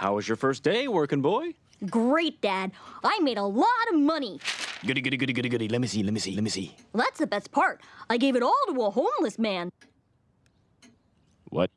How was your first day, working boy? Great, Dad. I made a lot of money. Goody, goody, goody, goody, goody. Let me see, let me see, let me see. Well, that's the best part. I gave it all to a homeless man. What?